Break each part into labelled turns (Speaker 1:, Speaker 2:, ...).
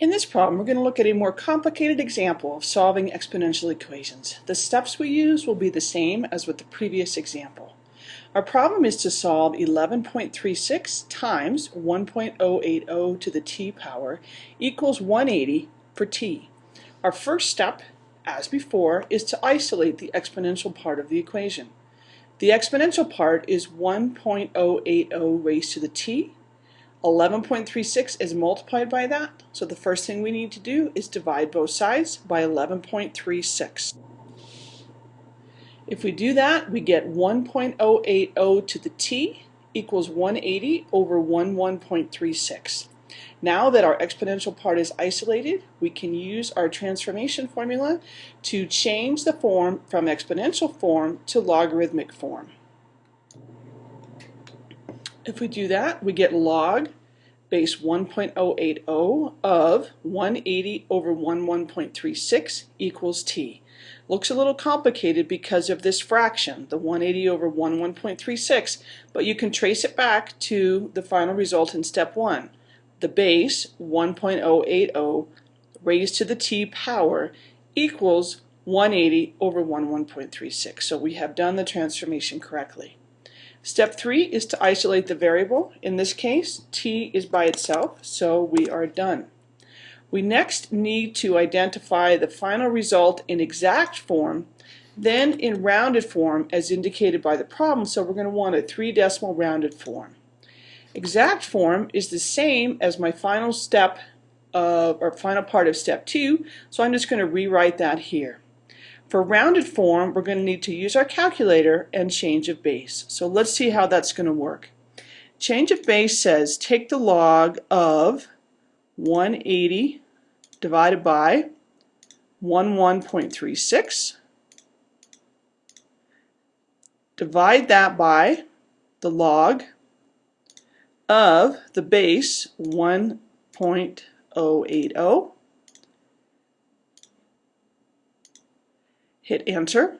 Speaker 1: In this problem, we're going to look at a more complicated example of solving exponential equations. The steps we use will be the same as with the previous example. Our problem is to solve 11.36 times 1.080 to the t power equals 180 for t. Our first step, as before, is to isolate the exponential part of the equation. The exponential part is 1.080 raised to the t 11.36 is multiplied by that, so the first thing we need to do is divide both sides by 11.36. If we do that, we get 1.080 to the t equals 180 over 11.36. Now that our exponential part is isolated, we can use our transformation formula to change the form from exponential form to logarithmic form. If we do that, we get log base 1.080 of 180 over 11.36 equals t. Looks a little complicated because of this fraction, the 180 over 11.36, but you can trace it back to the final result in step 1. The base, 1.080, raised to the t power equals 180 over 11.36. So we have done the transformation correctly. Step three is to isolate the variable. In this case, t is by itself, so we are done. We next need to identify the final result in exact form, then in rounded form as indicated by the problem, so we're going to want a three decimal rounded form. Exact form is the same as my final step of, or final part of step two, so I'm just going to rewrite that here. For rounded form, we're going to need to use our calculator and change of base. So let's see how that's going to work. Change of base says take the log of 180 divided by 11.36. Divide that by the log of the base 1.080 hit enter,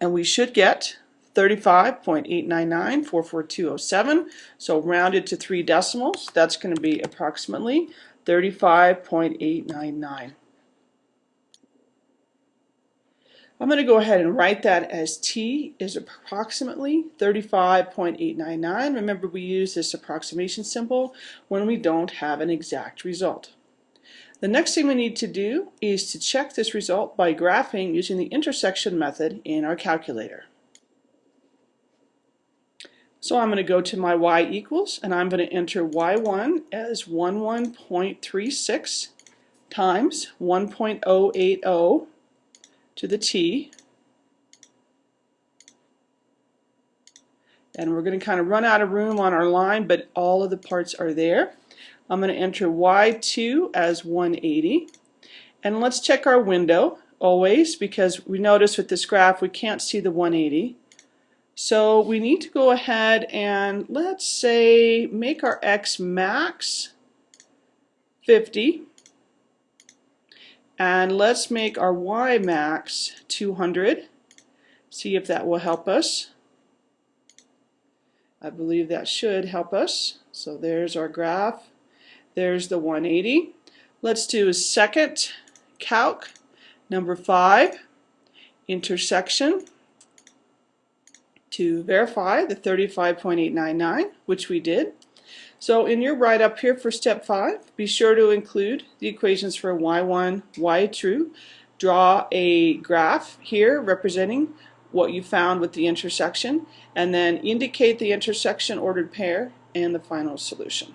Speaker 1: and we should get 35.899,44207. So rounded to three decimals, that's going to be approximately 35.899. I'm going to go ahead and write that as t is approximately 35.899. Remember we use this approximation symbol when we don't have an exact result. The next thing we need to do is to check this result by graphing using the intersection method in our calculator. So I'm going to go to my y equals and I'm going to enter y1 as 11.36 times 1.080 to the t and we're going to kind of run out of room on our line but all of the parts are there. I'm going to enter Y2 as 180. And let's check our window always because we notice with this graph we can't see the 180. So we need to go ahead and let's say make our X max 50 and let's make our Y max 200 see if that will help us. I believe that should help us. So there's our graph there's the 180. Let's do a second calc, number 5, intersection, to verify the 35.899, which we did. So in your write-up here for step 5, be sure to include the equations for y1, y2. Draw a graph here representing what you found with the intersection, and then indicate the intersection ordered pair and the final solution.